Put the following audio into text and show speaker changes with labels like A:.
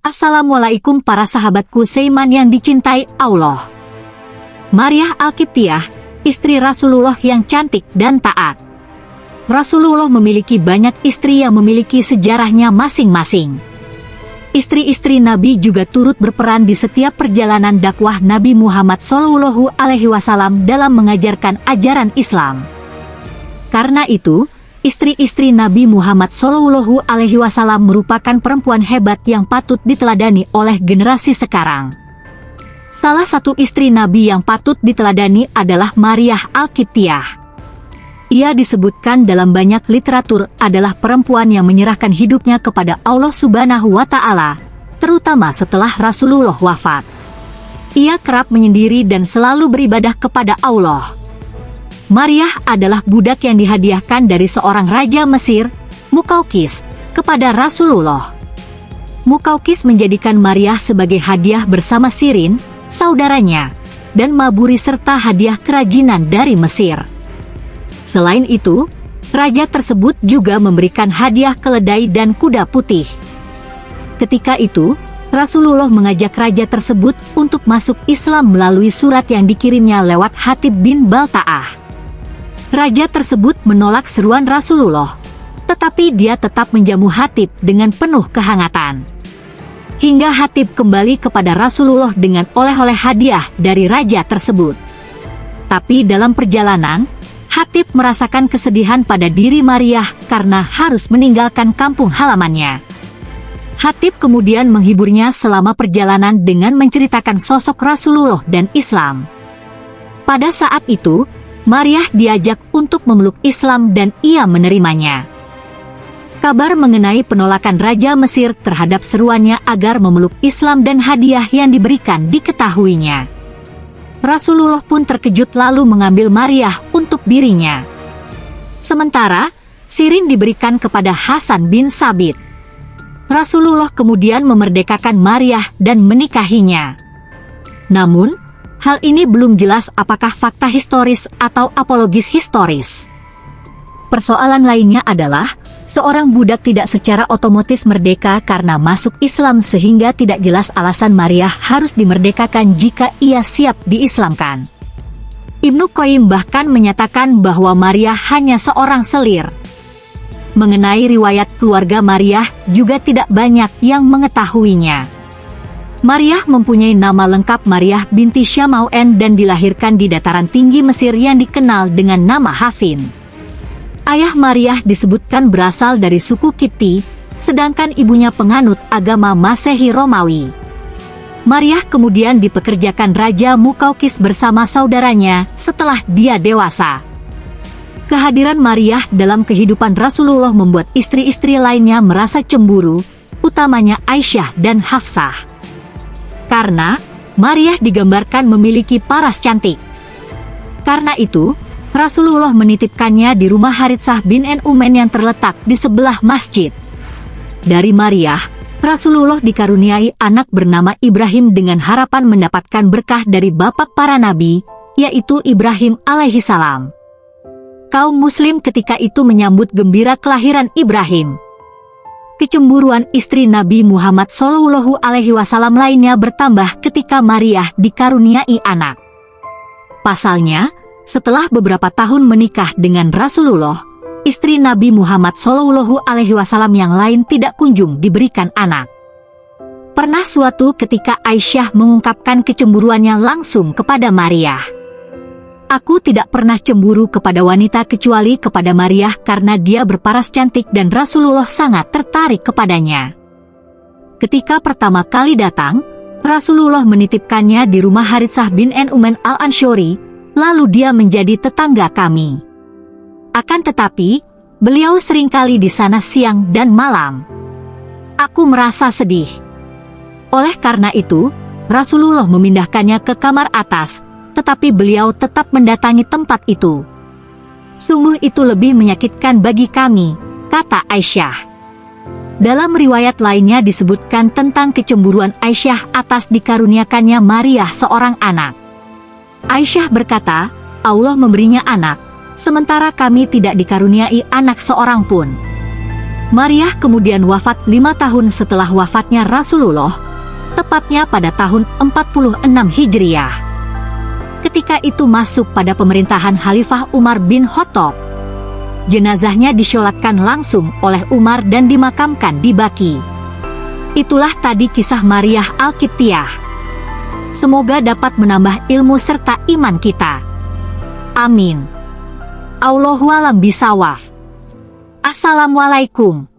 A: Assalamualaikum para sahabatku Seiman yang dicintai Allah. Maryah Alkiptiah, istri Rasulullah yang cantik dan taat. Rasulullah memiliki banyak istri yang memiliki sejarahnya masing-masing. Istri-istri Nabi juga turut berperan di setiap perjalanan dakwah Nabi Muhammad SAW dalam mengajarkan ajaran Islam. Karena itu, Istri-istri Nabi Muhammad Shallallahu Alaihi Wasallam merupakan perempuan hebat yang patut diteladani oleh generasi sekarang. Salah satu istri Nabi yang patut diteladani adalah Maryah Al-Kiptiah. Ia disebutkan dalam banyak literatur adalah perempuan yang menyerahkan hidupnya kepada Allah Subhanahu wa Ta'ala, terutama setelah Rasulullah wafat. Ia kerap menyendiri dan selalu beribadah kepada Allah. Maryah adalah budak yang dihadiahkan dari seorang raja Mesir, Mukaukis, kepada Rasulullah. Mukaukis menjadikan Maryah sebagai hadiah bersama Sirin, saudaranya, dan Maburi serta hadiah kerajinan dari Mesir. Selain itu, raja tersebut juga memberikan hadiah keledai dan kuda putih. Ketika itu, Rasulullah mengajak raja tersebut untuk masuk Islam melalui surat yang dikirimnya lewat Hatib bin Balta'ah. Raja tersebut menolak seruan Rasulullah, tetapi dia tetap menjamu Hatib dengan penuh kehangatan. Hingga Hatib kembali kepada Rasulullah dengan oleh-oleh hadiah dari raja tersebut. Tapi dalam perjalanan, Hatib merasakan kesedihan pada diri Maryah karena harus meninggalkan kampung halamannya. Hatib kemudian menghiburnya selama perjalanan dengan menceritakan sosok Rasulullah dan Islam. Pada saat itu, Maryah diajak untuk memeluk Islam dan ia menerimanya. Kabar mengenai penolakan Raja Mesir terhadap seruannya agar memeluk Islam dan hadiah yang diberikan diketahuinya. Rasulullah pun terkejut lalu mengambil Maryah untuk dirinya. Sementara, Sirin diberikan kepada Hasan bin Sabit. Rasulullah kemudian memerdekakan Maryah dan menikahinya. Namun, Hal ini belum jelas apakah fakta historis atau apologis historis. Persoalan lainnya adalah, seorang budak tidak secara otomatis merdeka karena masuk Islam sehingga tidak jelas alasan Maria harus dimerdekakan jika ia siap diislamkan. Ibnu Qayyim bahkan menyatakan bahwa Maria hanya seorang selir. Mengenai riwayat keluarga Maria juga tidak banyak yang mengetahuinya. Maryah mempunyai nama lengkap Maryah binti Syamauen dan dilahirkan di dataran tinggi Mesir yang dikenal dengan nama Hafin. Ayah Maryah disebutkan berasal dari suku Kipti, sedangkan ibunya penganut agama Masehi Romawi. Maryah kemudian dipekerjakan Raja Mukaukis bersama saudaranya setelah dia dewasa. Kehadiran Maryah dalam kehidupan Rasulullah membuat istri-istri lainnya merasa cemburu, utamanya Aisyah dan Hafsah karena Maryah digambarkan memiliki paras cantik. Karena itu, Rasulullah menitipkannya di rumah Haritsah bin Umen yang terletak di sebelah masjid. Dari Maryah, Rasulullah dikaruniai anak bernama Ibrahim dengan harapan mendapatkan berkah dari bapak para nabi, yaitu Ibrahim alaihi salam. Kaum muslim ketika itu menyambut gembira kelahiran Ibrahim kecemburuan istri Nabi Muhammad Shallallahu Alaihi Wasallam lainnya bertambah ketika Maria dikaruniai anak. Pasalnya, setelah beberapa tahun menikah dengan Rasulullah, istri Nabi Muhammad Shallallahu Alaihi Wasallam yang lain tidak kunjung diberikan anak. Pernah suatu ketika Aisyah mengungkapkan kecemburuannya langsung kepada Maria. Aku tidak pernah cemburu kepada wanita kecuali kepada Maria karena dia berparas cantik dan Rasulullah sangat tertarik kepadanya. Ketika pertama kali datang, Rasulullah menitipkannya di rumah Haritsah bin Nu'man al-Anshori, lalu dia menjadi tetangga kami. Akan tetapi, beliau sering kali di sana siang dan malam. Aku merasa sedih. Oleh karena itu, Rasulullah memindahkannya ke kamar atas, tetapi beliau tetap mendatangi tempat itu. Sungguh itu lebih menyakitkan bagi kami, kata Aisyah. Dalam riwayat lainnya disebutkan tentang kecemburuan Aisyah atas dikaruniakannya Maria seorang anak. Aisyah berkata, Allah memberinya anak, sementara kami tidak dikaruniai anak seorang pun. Maria kemudian wafat lima tahun setelah wafatnya Rasulullah, tepatnya pada tahun 46 Hijriah. Ketika itu masuk pada pemerintahan Khalifah Umar bin Khattab. Jenazahnya disyolatkan langsung oleh Umar dan dimakamkan di Baki. Itulah tadi kisah Maria Al-Kiptiah. Semoga dapat menambah ilmu serta iman kita. Amin. Allahualam bisawaf. Assalamualaikum.